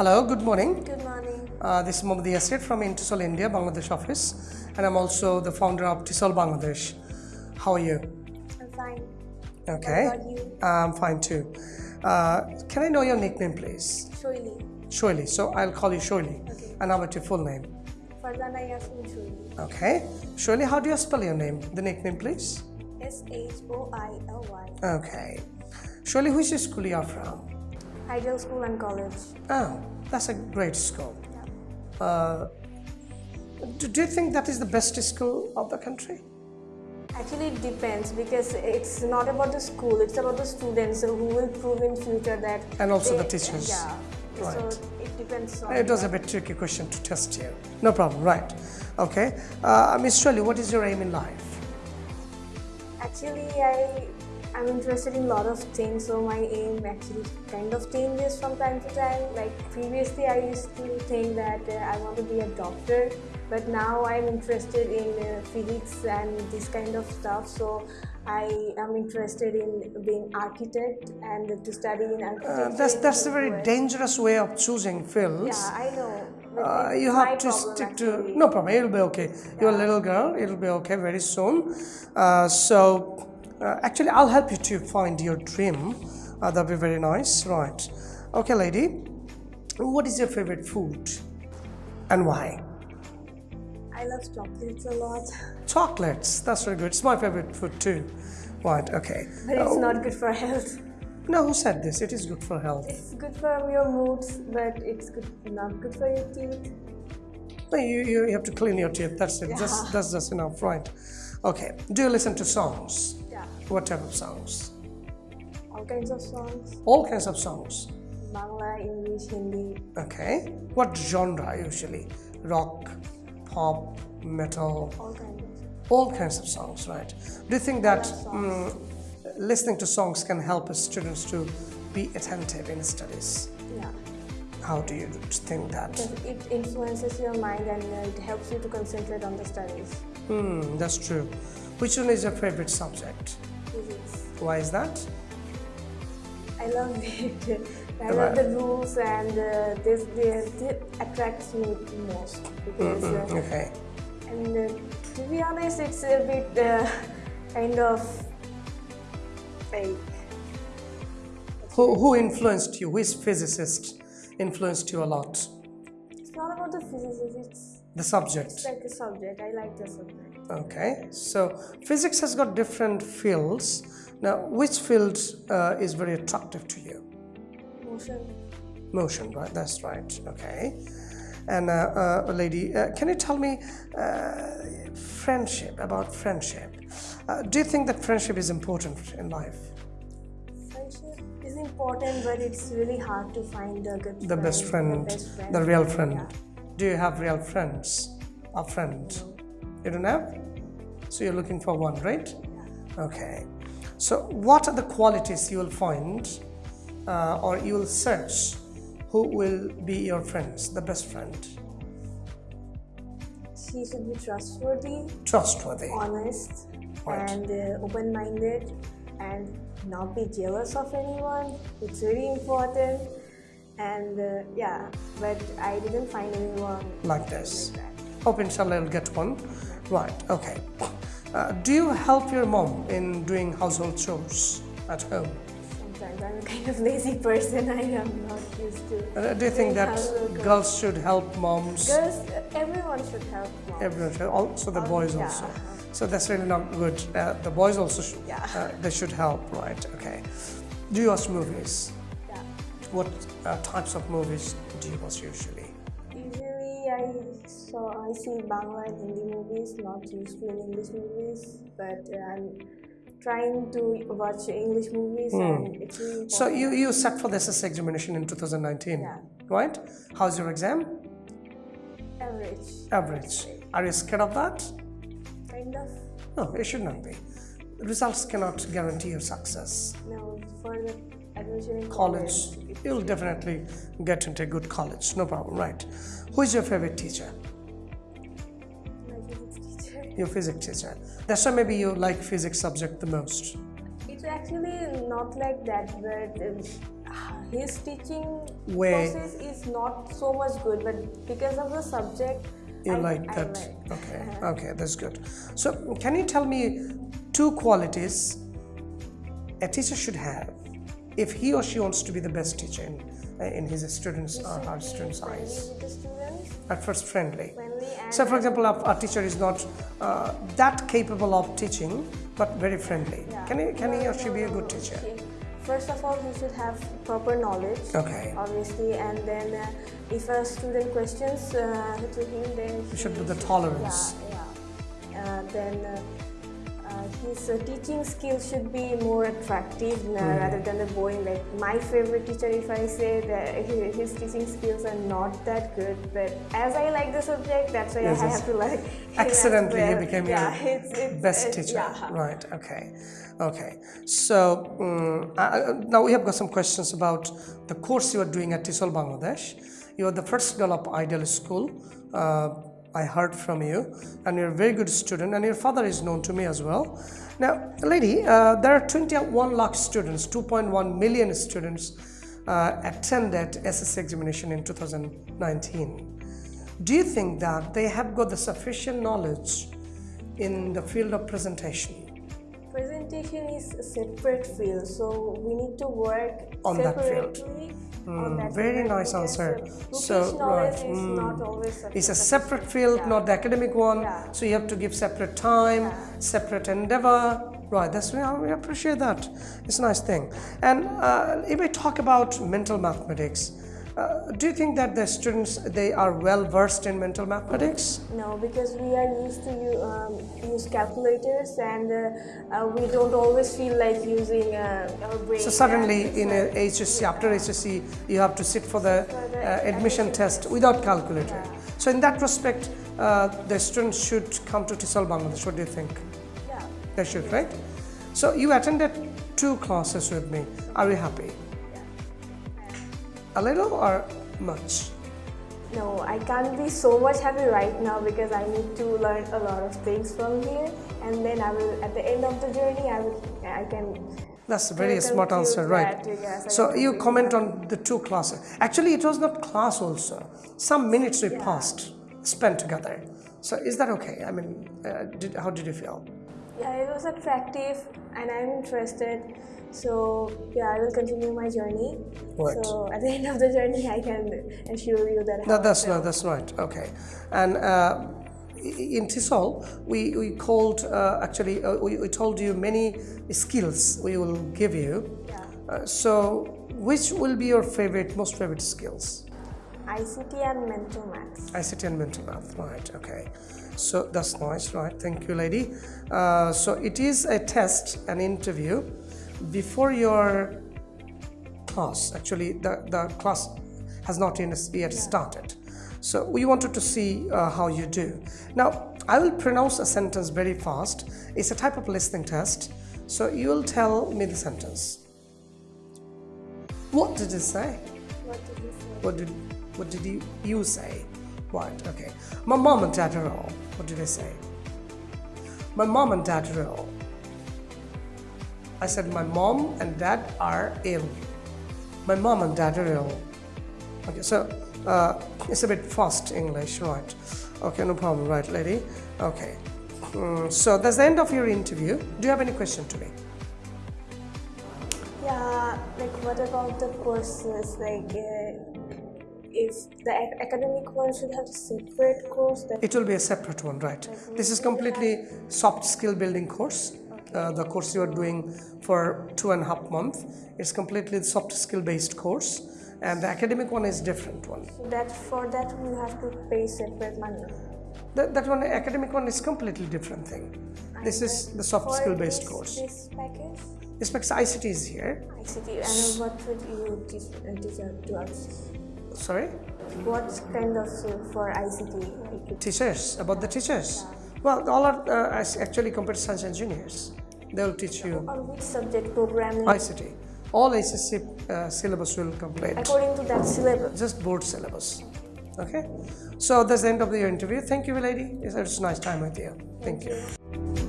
Hello, good morning. Good morning. Uh, this is Mohammad Yasir from Intisol India, Bangladesh office, and I'm also the founder of Tisol Bangladesh. How are you? I'm fine. Okay. What about you? I'm fine too. Uh, can I know your nickname, please? Shoili. Shoili. So I'll call you Shoili. Okay. And how about your full name? Farzana Yasmin Shoili. Okay. Shoili, how do you spell your name? The nickname, please? S H O I L Y. Okay. Shoili, which school you are from? Ideal School and College. Oh, that's a great school. Yeah. Uh, do, do you think that is the best school of the country? Actually, it depends because it's not about the school; it's about the students who will prove in future that. And also the teachers. Yeah. Right. So it depends on. It was a bit tricky question to test you. No problem, right. Okay. Uh, Miss Shoili, what is your aim in life? Actually, I am interested in a lot of things, so my aim actually kind of changes from time to time. Like previously, I used to think that uh, I want to be a doctor, but now I'm interested in uh, physics and this kind of stuff. So I am interested in being architect and to study in architecture. Uh, that's that's a very US. dangerous way of choosing fields. Yeah, I know. Uh, you have to problem, stick to no problem it'll be okay you're a little girl it'll be okay very soon uh, so uh, actually i'll help you to find your dream. Uh, that'll be very nice right? Okay lady. What is your favorite food? And why? I love chocolates a lot, chocolates. That's very good. It's my favorite food too. Right okay. But it's Oh, not good for health. no who said this? It is good for health. It's good for your moods, but it's good, not good for your teeth. No, you, you have to clean your teeth. That's it. That's, Yeah. that's just enough right? Okay. Do you listen to songs what type of songs? All kinds of songs. all kinds of songs. Bangla, English, Hindi. okay. What genre usually? Rock pop metal? All kinds of. all kinds of songs right. Do you think that mm, listening to songs can help students to be attentive in studies? Yeah, how do you think that? Because it influences your mind and it helps you to concentrate on the studies. hmm that's true. Which one is your favorite subject Physics. why is that I love it. I love the rules and uh, this, this, this attracts me the most because uh, okay and uh, to be honest, it's a bit uh, kind of fake. who, who influenced you which physicist influenced you a lot It's not about the physics. It's the subject It's like a subject. I like the subject. Okay, so physics has got different fields. Now, which field uh, is very attractive to you? Motion. Motion, right? That's right. Okay. And uh, uh, lady, uh, can you tell me uh, friendship about friendship? Uh, do you think that friendship is important in life? Friendship is important, but it's really hard to find a good The best friend, The best friend. the real friend. Yeah. Do you have real friends? A friend? You don't have? So you're looking for one, right? Okay. So what are the qualities you will find uh, or you will search who will be your friends, the best friend? She should be trustworthy, Trustworthy. honest, Right. and uh, open-minded, and not be jealous of anyone. It's really important. And uh, yeah, but I didn't find anyone Like this. like. Hope inshallah you'll get one. Right, okay. Uh, do you help your mom in doing household chores at home? Sometimes I'm a kind of lazy person. I am not used to. Uh, do you think that girls should help moms? Girls, everyone should help moms. Everyone should, also the Oh, boys yeah. also. So that's really not good. Uh, the boys also should, Yeah. uh, they should help, right? Okay. Do you watch movies? Yeah. What uh, types of movies do you watch usually? I saw I see Bangla and Hindi movies, not usually in English movies, but I'm trying to watch English movies, hmm. and it's really. So you, you sat for the SSC examination in 2019, Yeah. right? How's your exam? average, Average. Are you scared of that? kind of. No, it should not be. Results cannot guarantee your success. No, for the admission in College, college, you'll definitely get into a good college, no problem, right? Who is your favorite teacher? my physics teacher. Your physics teacher. That's why maybe you like physics subject the most. It's actually not like that, but um, his teaching way process is not so much good, but because of the subject, you I, like I that like. okay okay that's good so can you tell me two qualities a teacher should have if he or she wants to be the best teacher in, in his students or should her students eyes with the students, at first friendly so for example our, our teacher is not uh, that capable of teaching but very friendly Yeah. can he can he or she be a good teacher First of all, he should have proper knowledge. okay Obviously, and then uh, if a student questions uh, to him, then we should he do the tolerance Yeah, yeah. Uh, then uh, uh, his uh, teaching skills should be more attractive Hmm. rather than the boring. Like my favorite teacher, if I say that hi- his teaching skills are not that good, but as I like the subject, that's why Yes, I have to like. accidentally he well. became yeah, your it's, it's, best it's- teacher Yeah. right okay okay so um, uh, now we have got some questions about the course you are doing at tisol bangladesh you are the first girl of ideal school uh, i heard from you and you're a very good student and your father is known to me as well. Now lady uh, there are 21 lakh students 2.1 million students uh, attended ssc examination in 2019 do you think that they have got the sufficient knowledge in the field of presentation Presentation is a separate field, so we need to work On that field. separately on that very nice answer. So, right, is mm. not always it's a separate field Yeah. not the academic one Yeah. so you have to give separate time Yeah. separate endeavor right that's we we appreciate that it's a nice thing and uh, if i talk about mental mathematics uh, do you think that the students they are well versed in mental mathematics No, because we are used to um, use calculators, and uh, uh, we don't always feel like using uh, our brain. So suddenly in a HSC, after HSC, you have to sit for the For the uh, admission test. without calculator. Yeah. So in that respect, uh, the students should come to TESOL Bangladesh. What do you think? Yeah. They should, right? So you attended two classes with me. Are you happy? A little or much? No, I can't be so much happy right now because I need to learn a lot of things from here, and then I will, at the end of the journey, I will, I can. That's a very smart answer, right? that, yes, So you comment on the two classes. Actually, it was not class also. Some minutes we Yeah. passed, spent together. So is that okay? I mean, uh, did, how did you feel? Yeah, it was attractive, and I'm interested. So yeah, I will continue my journey. Right. So at the end of the journey, I can assure you that. No, that's no, that's right. Okay, and uh, in Tisol, we we called uh, actually uh, we, we told you many skills we will give you. Yeah. Uh, so, which will be your favorite, most favorite skills? ICT and mental math. ICT and mental math, right? Okay, so that's nice, right? Thank you, lady. Uh, so it is a test, an interview before your class. Actually, the the class has not yet yet started. So we wanted to see uh, how you do. Now, I will pronounce a sentence very fast. It's a type of listening test. So you will tell me the sentence. What did it say? What did you say? What did what did you you say? Right, okay. My mom and dad are ill. What did I say? My mom and dad are ill. I said my mom and dad are ill. My mom and dad are ill. Okay, so uh, it's a bit fast English, right? Okay, no problem, right, lady? Okay. Mm, so that's the end of your interview. Do you have any question to me? Yeah, like what about the courses? Like, uh, if the ac- academic one should have a separate course, It will be a separate one, right? This is completely soft skill building course. Uh, the course you are doing for two and a half months. It's completely soft skill based course, and the academic one is different one. that for that you have to pay separate money. That, that one, academic one is completely different thing. This is the soft skill based this- course. This package, This ICT is here. ICT, and what would you teach, uh, to us? Sorry, What kind of uh, for ICT? Teachers about the teachers. Well, all are uh, actually computer science engineers. They will teach you on which subject programming? ICT. All HSC uh, syllabus will complete. According to that syllabus. just board syllabus. Okay, so that's the end of your interview. Thank you, lady. It's a nice time with you. Thank you.